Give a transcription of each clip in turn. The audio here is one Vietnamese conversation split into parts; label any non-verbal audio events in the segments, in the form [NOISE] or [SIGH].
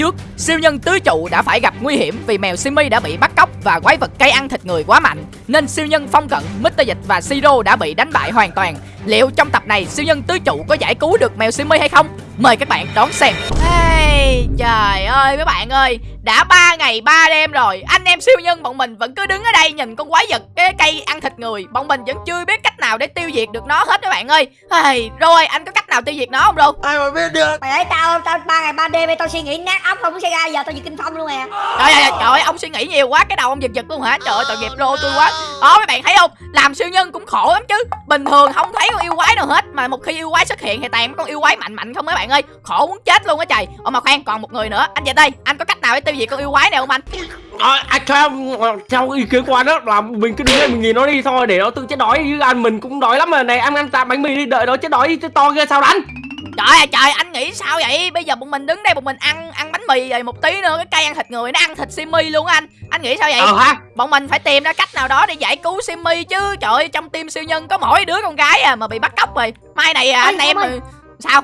trước, siêu nhân tứ trụ đã phải gặp nguy hiểm vì mèo Simi đã bị bắt cóc và quái vật cây ăn thịt người quá mạnh, nên siêu nhân phong cận, Mr. Dịch và Siro đã bị đánh bại hoàn toàn. Liệu trong tập này siêu nhân tứ trụ có giải cứu được mèo Simi hay không? Mời các bạn đón xem. Hey, trời ơi mấy bạn ơi, đã 3 ngày 3 đêm rồi Anh em siêu nhân bọn mình vẫn cứ đứng ở đây nhìn con quái vật cái cây ăn thịt người. Bọn mình vẫn chưa biết cách nào để tiêu diệt được nó hết các bạn ơi. Hey, Rồi anh có cách nào tiêu diệt nó không đâu ai mà biết được. Mày thấy tao tao ba ngày ba đêm tao suy nghĩ nát óc không xảy ra giờ tao diệt kinh phong luôn nè Trời ơi trời ơi ông suy nghĩ nhiều quá cái đầu ông giật giật luôn hả? Trời ơi tội nghiệp rô tôi quá đó mấy bạn thấy không? Làm siêu nhân cũng khổ lắm chứ. Bình thường không thấy con yêu quái nào hết Mà một khi yêu quái xuất hiện thì toàn con yêu quái mạnh mạnh không mấy bạn ơi. Khổ muốn chết luôn á trời. Ồ mà khoan còn một người nữa. Anh về đây. Anh có cách nào để tiêu diệt con yêu quái này không anh? À, à, theo theo ý kiến của anh đó là mình cứ đứng đây mình nhìn nó đi thôi để nó tự chết đói. Chứ anh mình cũng đói lắm mà. Này ăn ăn tạm bánh mì đi đợi nó chết đói to kia sao đánh? Trời ơi trời anh nghĩ sao vậy? Bây giờ bọn mình đứng đây bọn mình ăn ăn bánh mì rồi một tí nữa cái cây ăn thịt người nó ăn thịt simi luôn á anh. Anh nghĩ sao vậy? Ờ ha Bọn mình phải tìm ra cách nào đó để giải cứu simi chứ. Trời ơi trong team siêu nhân có mỗi đứa con gái à mà bị bắt cóc rồi. Mai này à, Ê, anh em rồi Sao?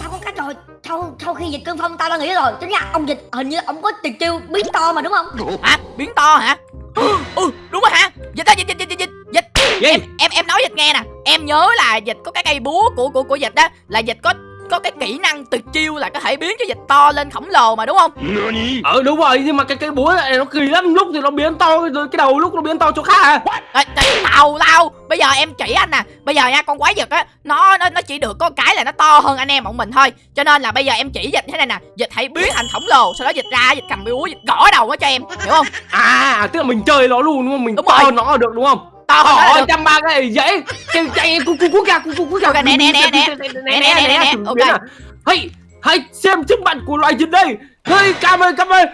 Tao có cách rồi. Sau sau khi dịch cơn phong tao đã nghĩ rồi. Tính ra ông dịch hình như ông có tuyệt chiêu biến to mà đúng không? Hả? Biến to hả? [GASPS] Ừ đúng rồi hả? Dịch ơi dịch dịch dịch dịch dịch. Gì? Em em em nói dịch nghe nè. Em nhớ là dịch có cái cây búa của của của dịch đó là dịch có có cái kỹ năng tuyệt chiêu là có thể biến cho dịch to lên khổng lồ mà đúng không? Ờ đúng rồi nhưng mà cái cái búa này nó kỳ lắm lúc thì nó biến to rồi cái đầu lúc nó biến to chỗ khác à. Ê, ê, tào lao. Bây giờ em chỉ anh nè. Bây giờ nha con quái vật á nó nó nó chỉ được có cái là nó to hơn anh em bọn mình thôi. Cho nên là bây giờ em chỉ dịch thế này nè. Dịch hãy biến thành khổng lồ sau đó dịch ra dịch cầm búa dịch gõ đầu nó cho em. Hiểu không? À tức là mình chơi nó luôn đúng không? Mình Đúng to rồi. nó được đúng không nó là Trời được. trăm ba cái dễ. Chạy chạy cú cú cú kìa cú cú cú Ok, nè, nè, nè, nè. Nè, nè, nè, ok. hãy hãy xem sức mạnh của loài dịch đây. Hey cam ơi cam ơi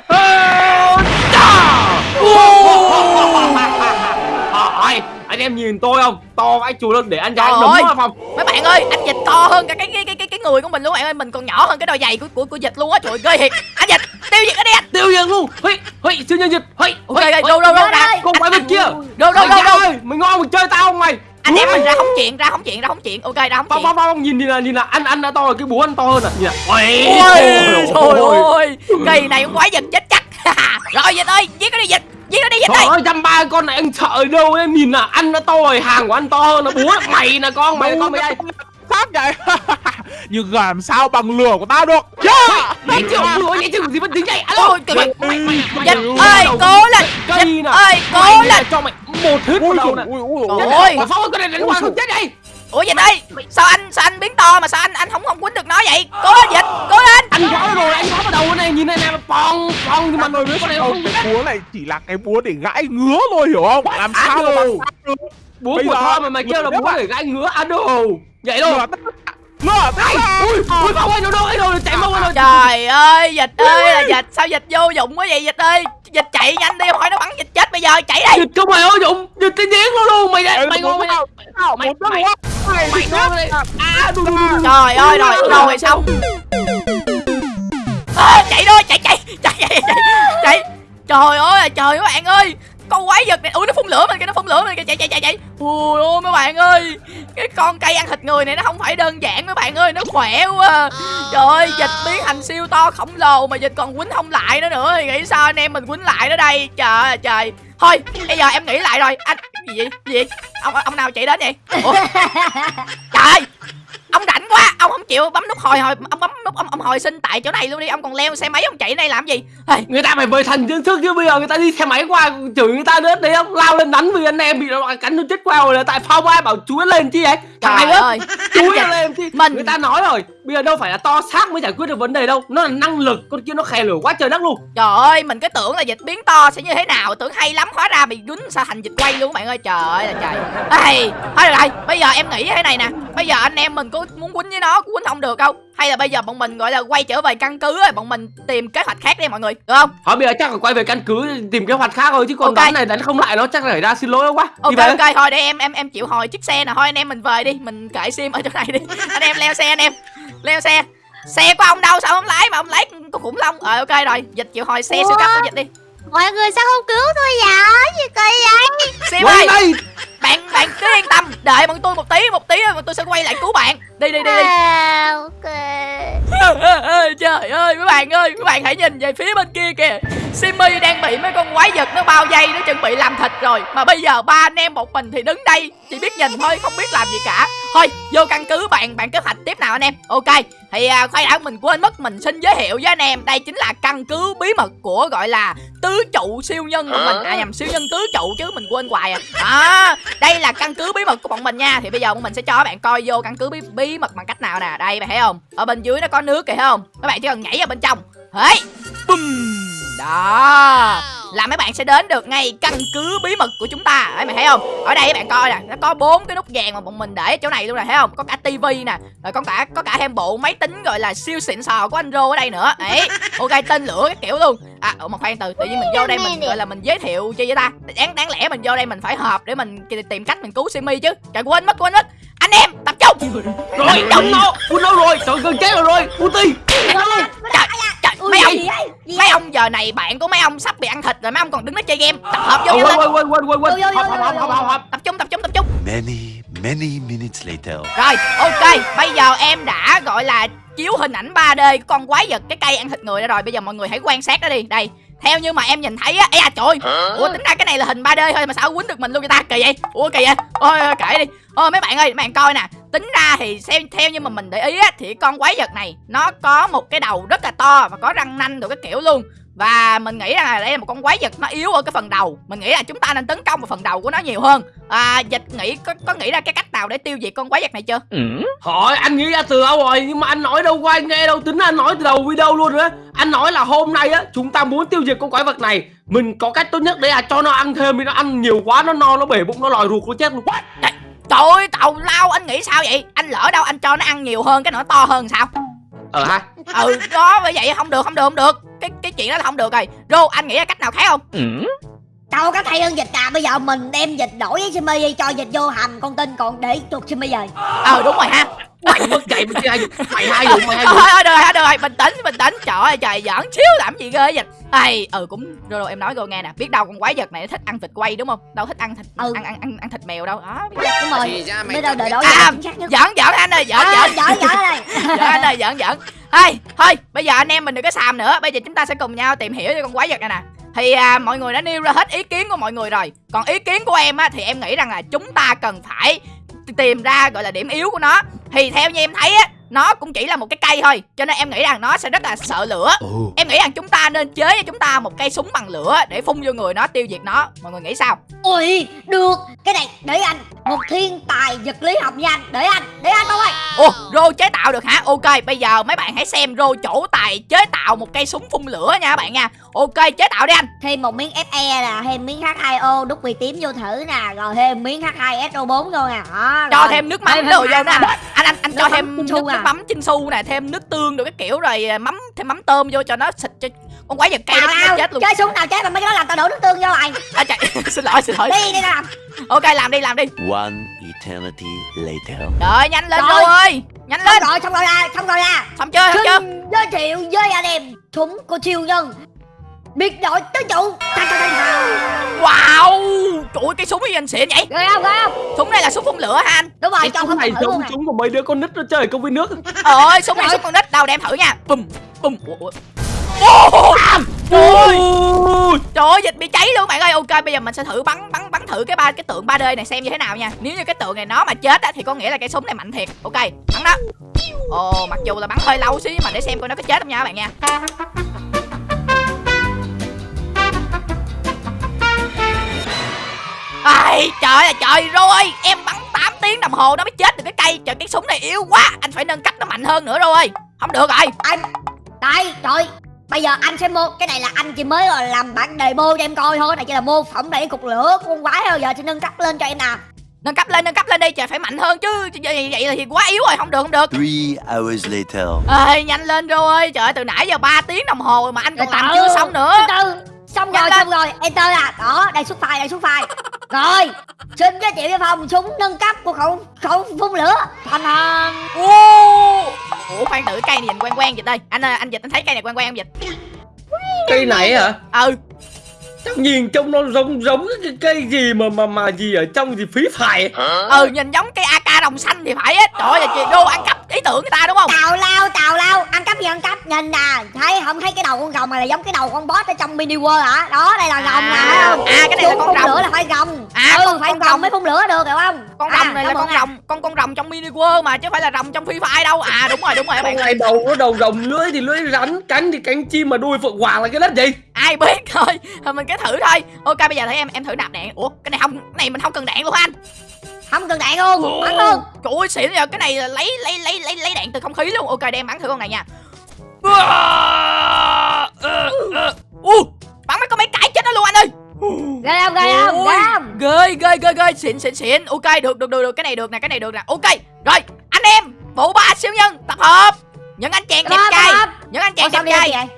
Ôi, anh em nhìn tôi không? To vãi chù luôn để anh anh đấm ơi. phòng mấy bạn ơi anh dịch to hơn cả cái cái cái cái, cái người của mình luôn bạn ơi. Mình còn nhỏ hơn cái đôi giày của của, của dịch luôn á. Trời ơi, ghê thiệt. Anh dịch tiêu diệt đi anh tiêu diệt luôn. Hey hey siêu nhân dịch hey ok ok đâu đâu đâu ra con quái vật kia đâu đâu đâu đâu. mày ngon mày chơi tao không mày. Anh em mình ra không chuyện ra không chuyện ra không chuyện. Ok ra không chuyện. phong nhìn nhìn là nhìn là anh anh đã to rồi cái búa anh to hơn à. Nhìn là ôi trời ơi cây này con quái vật chết chắc. [LAUGHS] Rồi dịch ơi giết nó đi dịch giết nó đi dịch Trời ơi. trăm ba con này anh sợ đâu em nhìn là ăn nó to rồi hàng của anh to hơn nó búa. Mày là con mày con mày đây Sát vậy Nhưng làm sao bằng lửa của tao được. Yeah! nhảy chịu búa nhảy chịu gì vẫn tính nhảy alo Ôi, trời mày mày mày mày mày- ơi cố lên nè. ơi cố lên. cho mày một hít vào đầu nè. ơi. Mà phong ơi, con này đánh qua không chết đây ủa dịch ơi sao anh sao anh biến to mà sao anh anh không không quýnh được nó vậy? Cố lên dịch cố lên. Anh gõ rồi anh gõ vào đầu này nhìn này này bong bong nhưng mà ơi biết con này không cái búa này chỉ là cái búa để gãi ngứa thôi hiểu không? Làm sao được? búa của thơ mà mày kêu là Lửa búa để gãi ngứa à đồ vậy đâu Lửa đất Lửa đất ui ui phong ơi đâu đâu ấy đâu chạy mau rồi trời ơi dịch ơi là dịch. Sao dịch vô dụng quá vậy dịch ơi. Dịch chạy nhanh đi hỏi nó bắn dịch chết bây giờ chạy đi. Dịch không mày ơi Dũng Dịch cái giếng luôn luôn. Mày đây Mày ngon mày. Sao Sao Mày- mày- Mày Mày ngon À đu. trời ơi rồi rồi xong chạy thôi chạy chạy chạy chạy. Chạy trời ơi là trời các bạn ơi con quái vật này. Ui nó phun lửa mình kìa nó phun lửa mình kìa. Chạy chạy chạy chạy. Ui ôi mấy bạn ơi. Cái con cây ăn thịt người này nó không phải đơn giản mấy bạn ơi. Nó khỏe quá. Trời ơi dịch biến thành siêu to khổng lồ mà dịch còn quýnh không lại nó nữa. Thì nghĩ sao anh em mình quýnh lại nó đây? Trời ơi trời. Thôi bây giờ em nghĩ lại rồi. Anh gì vậy? Gì vậy? Ông ông nào chạy đến vậy? Ủa? [LAUGHS] trời! ơi ông rảnh quá ông không chịu bấm nút hồi hồi ông bấm nút ông, ông hồi sinh tại chỗ này luôn đi ông còn leo xe máy ông chạy đây làm gì? Hey, Người ta phải bơi thần chân thức chứ bây giờ người ta đi xe máy qua chửi người ta nữa đấy không lao lên đánh vì anh em bị nó cắn nó chết qua rồi là tại phong ai bảo chúa lên chi ấy trời á ơi. Chúa lên chi Mình- người ta nói rồi bây giờ đâu phải là to xác mới giải quyết được vấn đề đâu nó là năng lực con kia nó khè lửa quá trời đất luôn. Trời ơi mình cứ tưởng là dịch biến to sẽ như thế nào tưởng hay lắm hóa ra bị quýnh sao thành dịch quay luôn các bạn ơi. Trời ơi là trời. Hey, thôi được rồi bây giờ em nghĩ thế này nè bây giờ anh em mình có muốn quýnh với nó quýnh không được đâu hay là bây giờ bọn mình gọi là quay trở về căn cứ rồi bọn mình tìm kế hoạch khác đi mọi người được không? Thôi bây giờ chắc là quay về căn cứ tìm kế hoạch khác thôi chứ còn Ok. đánh này đánh không lại nó chắc là phải ra xin lỗi quá. Ok ok thôi để em em em chịu hồi chiếc xe nè. Thôi anh em mình về đi mình kệ sim ở chỗ này đi. [LAUGHS] Anh em leo xe anh em. Leo xe. Xe của ông đâu sao không lái mà ông lái con khủng long? Ờ ok rồi dịch chịu hồi xe siêu cấp của dịch đi. Mọi người sao không cứu tôi vậy? Gì kỳ vậy? Sim Quay ơi đây bạn bạn cứ yên tâm. Đợi bọn tôi một tí một tí bọn tôi sẽ quay lại cứu bạn. Đi đi đi đi. À, ok. Trời ơi mấy bạn ơi mấy bạn hãy nhìn về phía bên kia kìa. Simmy đang bị mấy con quái vật nó bao vây nó chuẩn bị làm thịt rồi. Mà bây giờ ba anh em một mình thì đứng đây chỉ biết nhìn thôi không biết làm gì cả. Thôi vô căn cứ bạn bạn kế hoạch tiếp nào anh em. Ok thì à, khoan đã mình quên mất mình xin giới thiệu với anh em. Đây chính là căn cứ bí mật của gọi là tứ trụ siêu nhân của mình. À nhầm siêu nhân tứ trụ chứ mình quên hoài à. Đó đây là căn cứ bí mật của bọn mình nha. Thì bây giờ bọn mình sẽ cho các bạn coi vô căn cứ bí, bí mật bằng cách nào nè. Đây bạn thấy không? Ở bên dưới nó có nước kìa thấy không? Các bạn chỉ cần nhảy vào bên trong. Hey! Bùm! Đó. Là mấy bạn sẽ đến được ngay căn cứ bí mật của chúng ta. Đấy mày thấy không? Ở đây các bạn coi nè nó có bốn cái nút vàng mà bọn mình để ở chỗ này luôn nè thấy không? Có cả tivi nè rồi có cả có cả thêm bộ máy tính gọi là siêu xịn sò của anh rô ở đây nữa. Đấy [LAUGHS] ok tên lửa cái kiểu luôn. À ủa mà khoan từ tự nhiên mình vô đây mình gọi là mình giới thiệu chi vậy ta? Đáng đáng lẽ mình vô đây mình phải họp để mình tìm cách mình cứu simi chứ. Trời quên mất quên mất. Anh em tập trung. Rồi đóng nó quân đâu rồi trời gần chết rồi rồi. Ulti trời trời Ui, mấy ông mấy ấy? ông giờ này bạn của mấy ông sắp bị ăn thịt rồi mấy ông còn đứng đó chơi game. Tập hợp vô quên quên quên quên quên. Tập trung tập trung tập trung. Many, many minutes later. rồi ok bây giờ em đã gọi là chiếu hình ảnh 3D của con quái vật cái cây ăn thịt người đó rồi. Bây giờ mọi người hãy quan sát nó đi. Đây theo như mà em nhìn thấy á ê à trời. Ủa tính ra cái này là hình 3D thôi mà sao quýnh được mình luôn vậy ta? Kỳ vậy. Ủa kỳ vậy. Ôi ôi, kệ đi. Ôi mấy bạn ơi mấy bạn coi nè. Tính ra thì xem theo như mà mình để ý á thì con quái vật này nó có một cái đầu rất là to và có răng nanh rồi cái kiểu luôn. Và mình nghĩ rằng là đây là một con quái vật nó yếu ở cái phần đầu. Mình nghĩ là chúng ta nên tấn công vào phần đầu của nó nhiều hơn. À dịch nghĩ có, có nghĩ ra cái cách nào để tiêu diệt con quái vật này chưa? Hỏi anh nghĩ ra từ đâu rồi? Nhưng mà anh nói đâu ai nghe đâu tính anh nói từ đầu video luôn nữa anh nói là hôm nay á chúng ta muốn tiêu diệt con quái vật này. Mình có cách tốt nhất đấy là cho nó ăn thêm vì nó ăn nhiều quá nó no nó bể bụng nó lòi ruột nó chết luôn. Trời ơi tàu lao anh nghĩ sao vậy? Anh lỡ đâu anh cho nó ăn nhiều hơn cái nó to hơn sao ờ ha. Ừ đó bởi vậy không được không được không được. Cái cái chuyện đó là không được rồi. Rô anh nghĩ ra cách nào khác không Đâu có thay hơn dịch à? Bây giờ mình đem dịch đổi với Simi đi Cho dịch vô hầm con tin còn để chuột Simi về. Ờ đúng rồi ha. Mày mất dậy mày chơi mày hai vụ mày hai thôi vụ thôi được rồi được rồi bình tĩnh bình tĩnh. Trời ơi trời giỡn xíu làm gì ghê vậy? Ai ừ cũng rồi rồi em nói cô nghe nè. Biết đâu con quái vật này nó thích ăn thịt quay đúng không? Đâu thích ăn thịt Ừ. ăn, ăn ăn ăn thịt mèo đâu. Đó Đúng rồi. Giờ chọn đợi đổi À, giỡn giỡn anh ơi giỡn À, giỡn. giỡn giỡn đây [LAUGHS] giỡn anh ơi giỡn giỡn. Thôi thôi bây giờ anh em mình đừng có xàm nữa. Bây giờ chúng ta sẽ cùng nhau tìm hiểu cho con quái vật này nè thì à, mọi người đã nêu ra hết ý kiến của mọi người rồi. Còn ý kiến của em á thì em nghĩ rằng là chúng ta cần phải tìm ra gọi là điểm yếu của nó. Thì theo như em thấy á nó cũng chỉ là một cái cây thôi. Cho nên em nghĩ rằng nó sẽ rất là sợ lửa. Oh. em nghĩ rằng chúng ta nên chế cho chúng ta một cây súng bằng lửa để phun vô người nó tiêu diệt nó. Mọi người nghĩ sao? Ui được. Cái này để anh. Một thiên tài vật lý học nha anh. Để anh Để anh thôi. Ồ, Rô chế tạo được hả? Ok, bây giờ mấy bạn hãy xem Rô chỗ tài chế tạo một cây súng phun lửa nha các bạn nha. Ok, chế tạo đi anh. Thêm một miếng FE nè Thêm miếng H2O đúc vì tím vô thử nè Rồi thêm miếng H2SO4 vô nè Đó, Cho rồi. thêm nước mắm đồ vô nè. Anh anh anh, anh Nước cho thêm nước, nước à. mắm chinh su nè, thêm nước tương rồi cái kiểu rồi à, mắm thêm mắm tôm vô cho nó xịt cho con quái vật cây Nào nó, chết luôn. Chơi súng nào chơi mà mấy cái đó làm tao đổ nước tương vô rồi À, chạy. [LAUGHS] xin lỗi xin lỗi. Đi đi làm Ok làm đi làm đi. One eternity later. Đợi nhanh lên Rồi. Ơi. Nhanh Xong lên. rồi xong rồi ra Xong rồi ra Xong chưa? Xong chưa? Xin giới thiệu với anh em Súng của siêu nhân Biệt đội tứ trụ Wow. Trời ơi, cái súng gì anh xịn vậy? Ghê không ghê không Súng này là súng phun lửa hả anh? Đúng rồi cho súng không này thử luôn nè súng của mấy đứa con nít nó chơi công viên nước Ơi, súng này súng con nít đâu đem thử nha. Bùm bùm. Ủa, ủa. Ô, Trời ơi. Trời ơi, dịch bị cháy luôn bạn ơi. Ok, bây giờ mình sẽ thử bắn bắn bắn thử cái ba cái tượng 3D này xem như thế nào nha. Nếu như cái tượng này nó mà chết á thì có nghĩa là cái súng này mạnh thiệt. Ok, bắn đó. Ồ, mặc dù là bắn hơi lâu xíu nhưng mà để xem coi nó có chết không nha các bạn nha. Ai, trời ơi trời rồi Em bắn 8 tiếng đồng hồ nó mới chết được cái cây. Trời cái súng này yếu quá Anh phải nâng cấp nó mạnh hơn nữa rồi Không được rồi. Anh Đây trời. Bây giờ anh sẽ mô Cái này là anh chỉ mới là làm bản demo cho em coi thôi. Này chỉ là mô phỏng đẩy cục lửa con quái thôi Giờ sẽ nâng cấp lên cho em nào. Nâng cấp lên nâng cấp lên đi trời phải mạnh hơn chứ. Vậy, vậy là thì quá yếu rồi không được không được. Three hours later. ơi nhanh lên rồi trời ơi, từ nãy giờ 3 tiếng đồng hồ mà anh còn làm chưa xong nữa. Từ từ Xong rồi xong rồi. Enter à Đó đây xuất file đây xuất file. Rồi Xin giới thiệu với phòng súng nâng cấp của khẩu khẩu phun lửa. Thành thành Ô ủa khoan thử cây này nhìn quen quen dịch đây. Anh ơi, anh dịch anh thấy cây này quen quen không dịch? Cây này hả? Ừ. Chắc nhìn trông nó giống giống cái cây gì mà mà mà gì ở trong gì phí phải ừ nhìn giống cây ak Đồng xanh thì phải á trời ơi chị đô ăn cắp ý tưởng người ta đúng không? Tào lao tào lao. Ăn cắp gì ăn cắp? Nhìn nè thấy không thấy cái đầu con rồng này là giống cái đầu con boss ở trong mini world hả? Đó đây là rồng nè À, thấy không? À, cái này là con rồng. lửa là phải rồng. À, ừ, con- phải con rồng. mới phun lửa được hiểu không? Con À, rồng này là con rồng con con rồng trong mini world mà chứ không phải là rồng trong free fire đâu. À đúng rồi đúng rồi bạn này đầu nó đầu rồng lưỡi thì lưỡi rắn cánh thì cánh chim mà đuôi phượng hoàng là cái đất gì? Ai biết thôi. Thôi mình cứ thử thôi. Ok bây giờ thấy em em thử nạp đạn. Ủa cái này không cái này mình không cần đạn luôn anh không cần đạn luôn bắn luôn trời ơi xịn giờ cái này là lấy lấy lấy lấy lấy đạn từ không khí luôn. Ok để em bắn thử con này nha. U bắn mấy con máy cải chết nó luôn anh ơi. Ghê không ghê không ghê không? ghê ghê ghê ghê. Xịn xịn xịn. Ok được được được được. Cái này được nè cái này được nè. Ok rồi anh em bộ ba siêu nhân tập hợp. Những anh chàng đẹp trai những anh chàng đẹp trai.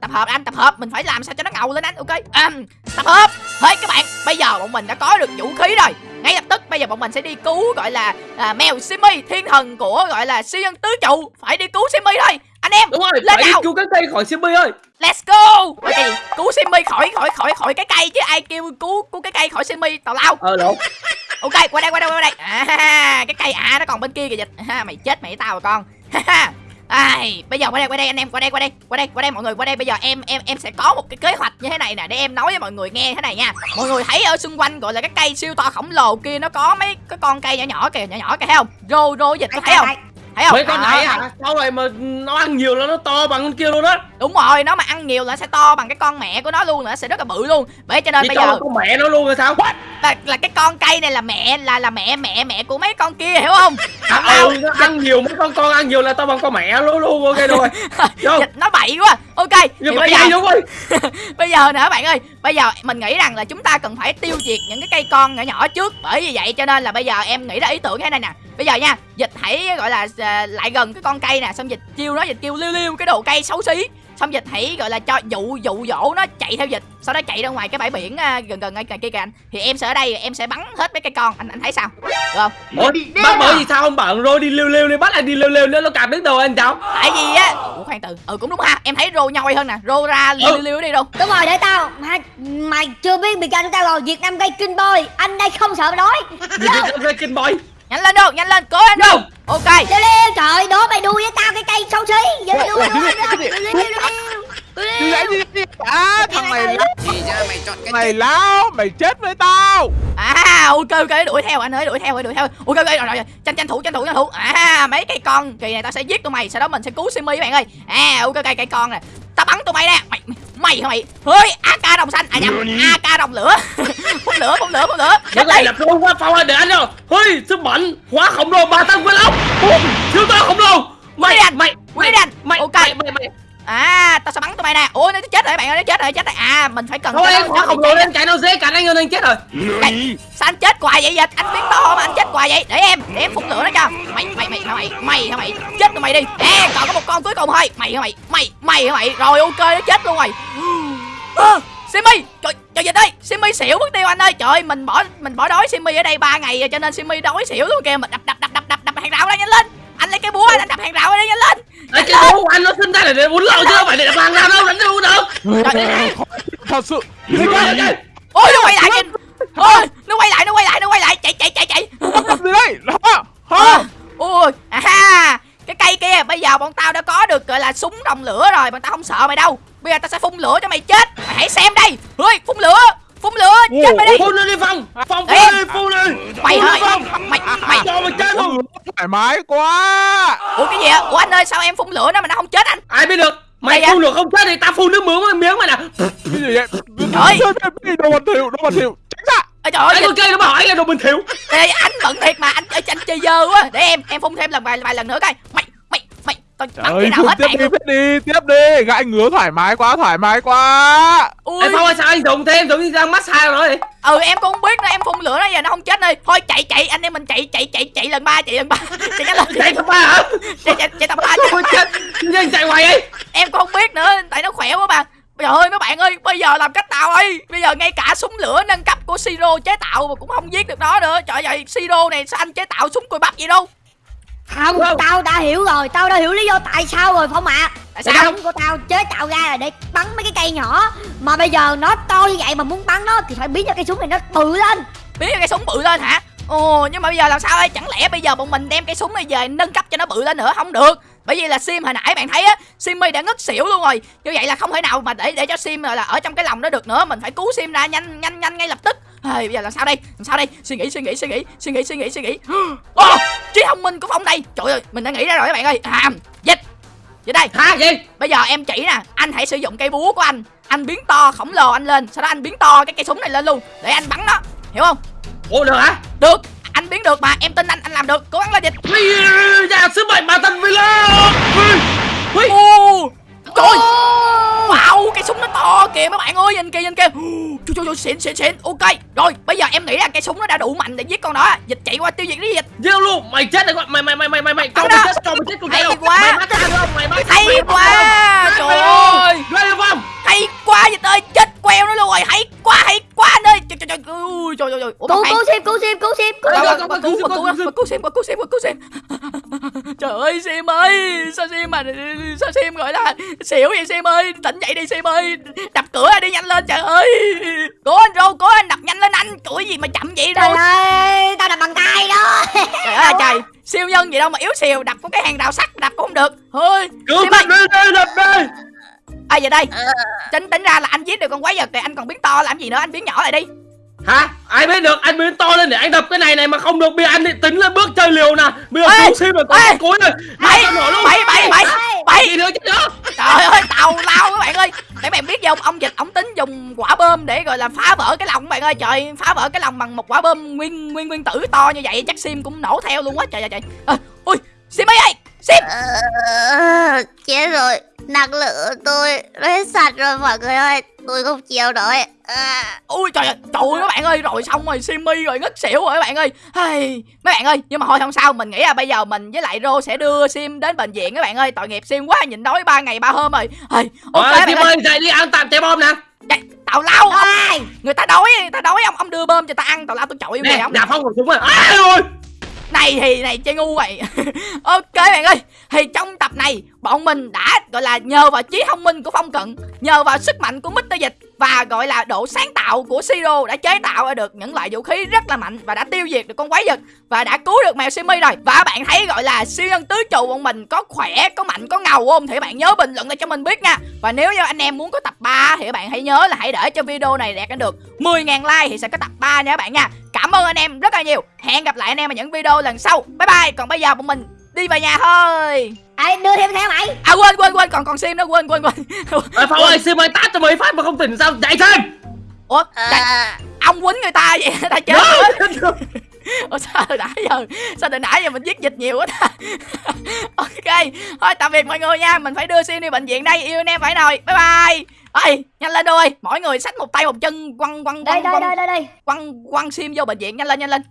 tập hợp anh tập hợp. Mình phải làm sao cho nó ngầu lên anh ok? À, tập hợp. Thôi các bạn bây giờ bọn mình đã có được vũ khí rồi ngay lập tức bây giờ bọn mình sẽ đi cứu gọi là à, mèo Simmy thiên thần của gọi là siêu nhân tứ trụ. Phải đi cứu Simmy thôi. Anh em đúng rồi Lên phải đi nào. cứu cái cây khỏi Simmy ơi. Let's go. Gì cứu Simmy khỏi khỏi khỏi khỏi cái cây chứ ai kêu cứu cứu cái cây khỏi Simmy tào lao. Ờ lộn [LAUGHS] ok qua đây qua đây qua đây. À cái cây à nó còn bên kia kìa dịch. Ha mày chết mày tao rồi con [LAUGHS] Ai, bây giờ qua đây qua đây anh em qua đây qua đây qua đây qua đây mọi người qua đây. Bây giờ em em em sẽ có một cái kế hoạch như thế này nè để em nói với mọi người nghe thế này nha. Mọi người thấy ở xung quanh gọi là cái cây siêu to khổng lồ kia nó có mấy cái con cây nhỏ nhỏ kìa nhỏ nhỏ kìa thấy không? Rô rô dịch có thấy không thấy không? Mấy con này hả sau này mà nó ăn nhiều là nó to bằng con kia luôn á? Đúng rồi nó mà ăn nhiều là sẽ to bằng cái con mẹ của nó luôn nữa sẽ rất là bự luôn. Bởi cho nên vậy bây giờ con mẹ nó luôn rồi sao? Là, là cái con cây này là mẹ là là mẹ mẹ mẹ của mấy con kia hiểu không? À, ừ, nó ăn nhiều mấy con con ăn nhiều là to bằng con mẹ luôn luôn ok [LAUGHS] rồi. Nó bậy quá. Ok mà bây giờ đúng rồi. [LAUGHS] Bây giờ nè các bạn ơi bây giờ mình nghĩ rằng là chúng ta cần phải tiêu diệt những cái cây con nhỏ nhỏ trước. Bởi vì vậy cho nên là bây giờ em nghĩ ra ý tưởng thế này nè bây giờ nha dịch hãy gọi là à, lại gần cái con cây nè xong dịch kêu nó dịch kêu liêu liêu cái đồ cây xấu xí. Xong dịch hãy gọi là cho dụ dụ dỗ nó chạy theo dịch sau đó chạy ra ngoài cái bãi biển à, gần gần ngay kia kìa anh. Thì em sẽ ở đây em sẽ bắn hết mấy cây con. Anh anh thấy sao? Được không? Ủa, bác bởi vì sao không bảo rồi đi liêu liêu đi bắt anh đi liêu liêu nữa nó cạp đến đầu anh cháu. Tại vì á ủa khoan từ ừ cũng đúng ha em thấy rô nhoi hơn nè rô ra liêu Ừ. liêu đi đâu đúng rồi để tao mà mày chưa biết danh của tao rồi việt nam gây kinh boy anh đây không sợ đói đi đi kinh boy nhanh lên đâu nhanh lên cố lên đâu. Ok. Liêu trời đố mày đuôi với tao cái cây xấu xí. Gì gì? À thằng này mày Mày láo Mày chết với tao. À ok ok đuổi theo anh ơi đuổi theo đuổi theo ok ok rồi rồi rồi. tranh tranh thủ tranh thủ tranh thủ. À mấy cây con kỳ này tao sẽ giết tụi mày sau đó mình sẽ cứu simi các bạn ơi. À ok ok cây con nè tao bắn tụi mày nè mày mày hả mày? Ơi ak đồng xanh. À nhầm ak đồng lửa. [LAUGHS] Phun lửa phun lửa phun lửa. Này đi là phong quá phong ơi để anh rồi Ôi sức mạnh hóa khổng lồ ba tăng với Bùm siêu to khổng lồ. Mày mày mày mày mày mày mày à tao sẽ bắn tụi mày nè. Ôi nó chết rồi bạn ơi nó chết rồi chết rồi. À mình phải cần Thôi em nó lồ cháy lên chạy nó dễ cản anh hơn anh chết rồi. Đây, sao anh chết hoài vậy? Dịch anh biến to mà anh chết hoài vậy? Để em để em phun lửa nó cho. Mày mày mày mày mày hả mày chết tụi mày đi. À còn có một con cuối cùng thôi. Mày hả mày? Mày mày hả mày? Rồi ok nó chết luôn rồi. À, Simi trời trời dịch ơi. Simi xỉu mất tiêu anh ơi. Trời ơi, mình bỏ mình bỏ đói Simi ở đây 3 ngày rồi cho nên Simi đói xỉu luôn kìa. Mình đập đập đập đập đập đập hàng rào ra nhanh lên. Anh lấy cái búa anh đập hàng rào ra nhanh lên Anh cái của anh nó sinh ra để để uốn lậu chứ không phải để hàng ra đâu đánh đâu. Được Trời. Thật sự. Đi ôi nó quay lại kìa ôi nó quay lại nó quay lại nó quay lại. Chạy chạy chạy chạy. Gì đây Hả Hả ui à cái cây kia bây giờ bọn tao đã có được gọi là súng đồng lửa rồi. Bọn tao không sợ mày đâu. Bây giờ tao sẽ phun lửa cho mày chết. Mày hãy xem đây. Ơi phun lửa phun lửa. Chết mày đi. Phun nó đi Phong. Phong phun đi phun đi. Mày đi, Phong. Mày mày. Cho mày chết luôn Thoải mái quá. Ủa cái gì ạ? Ủa anh ơi sao em phun lửa nó mà nó không chết anh? Ai biết được? Mày phun được không chết thì tao phun nước miếng miếng mày nè Cái gì vậy? Trời. Đồ bẩn thỉu Đồ bẩn thỉu. Tránh ra. Ôi trời ơi Anh con cây nó bảo anh là đồ bình thiểu Ê, anh bận thiệt mà anh anh, anh chơi dơ quá. Để em em phun thêm lần vài vài lần nữa coi. Mày bắn Trời nào phun hết tiếp đi phết đi Tiếp đi. Gãi ngứa thoải mái quá Thoải mái quá. Ui. Ê Phong ơi sao anh dùng thêm giống như đang massage rồi? Vậy ừ em cũng không biết nữa em phun lửa nó giờ nó không chết đi. Thôi chạy chạy anh em mình chạy chạy chạy chạy lần ba chạy lần ba. [LAUGHS] Chạy nhanh lên. Chạy thằng ba hả? Chạy chạy chạy tầm ba Ôi chết. Nhưng chạy hoài ấy em cũng không biết nữa tại nó khỏe quá mà. Trời ơi mấy bạn ơi bây giờ làm cách nào ơi bây giờ ngay cả súng lửa nâng cấp của siro chế tạo mà cũng không giết được nó nữa. Trời ơi siro này sao anh chế tạo súng cùi bắp gì đâu Không, Không. tao đã hiểu rồi, tao đã hiểu lý do tại sao rồi Phong ạ. Tại Cái sao? Súng của tao chế tạo ra là để bắn mấy cái cây nhỏ. Mà bây giờ nó to như vậy mà muốn bắn nó thì phải biến cho cây súng này nó bự lên. Biến cái súng bự lên hả? Ồ nhưng mà bây giờ làm sao đây? Chẳng lẽ bây giờ bọn mình đem cái súng này về nâng cấp cho nó bự lên nữa? Không được. Bởi vì là sim hồi nãy bạn thấy á simmy đã ngất xỉu luôn rồi. Như vậy là không thể nào mà để để cho sim là ở trong cái lòng đó được nữa. Mình phải cứu sim ra nhanh nhanh nhanh ngay lập tức Ây, bây giờ làm sao đây? Làm sao đây? Suy nghĩ suy nghĩ suy nghĩ suy nghĩ suy nghĩ suy nghĩ. Ồ, trí thông minh của phong đây. Trời ơi mình đã nghĩ ra rồi các bạn ơi. À, dịch. Dịch đây. Hả gì? Bây giờ em chỉ nè anh hãy sử dụng cây búa của anh. Anh biến to khổng lồ anh lên sau đó anh biến to cái cây súng này lên luôn để anh bắn nó. Hiểu không? Ủa được hả? Được. Anh biến được mà em tin anh anh làm được. Cố gắng lên dịch. Dạ sứ mệnh mà thần là Ui, trời ơi, wow cái súng nó to kìa mấy bạn ơi nhìn kìa nhìn kìa trời trời trời xịn xịn xịn ok rồi bây giờ em nghĩ là cây súng nó đã đủ mạnh để giết con đó dịch chạy qua tiêu diệt đi dịch giết luôn mày chết rồi mày mày mày mày mày mày cho mày chết cho mày chết con Hay quá. mày bắt ra không mày bắt hay quá trời ơi? Ghê không hay quá dịch ơi chết queo nó luôn rồi. Hay quá hay quá anh ơi. Trời trời trời. Ui trời trời cứu cứu sim cứu sim cứu cứu cứu cứu, cứu, cứu cứu. Trời ơi, sim [LAUGHS] ơi, sao sim mà, sao sim gọi là xỉu vậy sim ơi, tỉnh dậy đi sim ơi, đập cửa đi nhanh lên trời ơi. Cố anh Rô, cố anh đập nhanh lên anh, cửa gì mà chậm vậy trời Rô. ơi tao đập bằng tay đó. [LAUGHS] Trời ơi trời, siêu nhân gì đâu mà yếu xìu, đập có cái hàng rào sắt, đập cũng không được. Thôi, cứu sim ơi, đập đi đi đập đi. À giờ đây, tính tính ra là anh giết được con quái vật thì anh còn biến to làm gì nữa, anh biến nhỏ lại đi. hả? Ai biết được? Anh biến to lên để anh đập cái này này mà không được. Bị anh thì tính lên bước chơi liều nè. Bây giờ cứu sim rồi cái cuối rồi. Luôn. Bảy, bảy, bảy, bảy. gì nữa chứ nữa Trời ơi tàu lao các bạn ơi. Để bạn biết không ông dịch ông tính dùng quả bơm để gọi là phá vỡ cái lòng các bạn ơi. Trời phá vỡ cái lòng bằng một quả bơm nguyên nguyên nguyên tử to như vậy. Chắc sim cũng nổ theo luôn quá. Trời trời trời. À, Ui sim ơi ơi sim! Ờ, chết rồi năng lượng tôi nó hết sạch rồi mọi người ơi. Tôi không chịu nổi. À, Ui trời ơi trời ơi các bạn ơi rồi xong rồi Simmy rồi ngất xỉu rồi các bạn ơi. Hey, Mấy bạn ơi nhưng mà thôi không sao mình nghĩ là bây giờ mình với lại Rô sẽ đưa Sim đến bệnh viện các bạn ơi. Tội nghiệp Sim quá nhịn đói ba ngày ba hôm rồi. Hey, Ok Ôi, bạn Sim ơi. ơi dậy đi ăn tạm trái bom nè. Chạy, Tào lao ông, Ôi, người ta đói người ta đói ông ông đưa bơm cho ta ăn tào lao tôi chọi yêu nè mày ông nhà phong của chúng rồi. Ai rồi này thì này, chơi ngu vậy. [LAUGHS] Ok bạn ơi, thì trong tập này, bọn mình đã, gọi là, nhờ vào trí thông minh của phong cận, nhờ vào sức mạnh của mít Dịch và gọi là độ sáng tạo của Siro đã chế tạo ra được những loại vũ khí rất là mạnh và đã tiêu diệt được con quái vật và đã cứu được mèo Simi rồi. Và bạn thấy gọi là siêu nhân tứ trụ bọn mình có khỏe, có mạnh, có ngầu không? Thì bạn nhớ bình luận lại cho mình biết nha. Và nếu như anh em muốn có tập 3 thì các bạn hãy nhớ là hãy để cho video này đạt được 10.000 like thì sẽ có tập 3 nha các bạn nha. Cảm ơn anh em rất là nhiều. Hẹn gặp lại anh em ở những video lần sau. Bye bye. Còn bây giờ bọn mình đi về nhà thôi. Ê, đưa thêm theo mày. À quên quên quên còn còn sim nữa quên quên quên. [LAUGHS] Ê, Phong ơi Sim ơi tát cho mấy phát mà không tỉnh sao? Dậy thêm. Ủa à, ông quýnh người ta vậy [LAUGHS] ta chết rồi. [LAUGHS] Ủa sao từ nãy giờ Sao từ nãy giờ mình giết dịch nhiều quá ta? Ok Thôi tạm biệt mọi người nha. Mình phải đưa Sim đi bệnh viện đây. Yêu anh em phải rồi. Bye bye. Ơi nhanh lên đôi Mỗi người xách một tay một chân Quăng quăng đây quăng đây quăng đây đây đây. quăng quăng Sim vô bệnh viện. Nhanh lên nhanh lên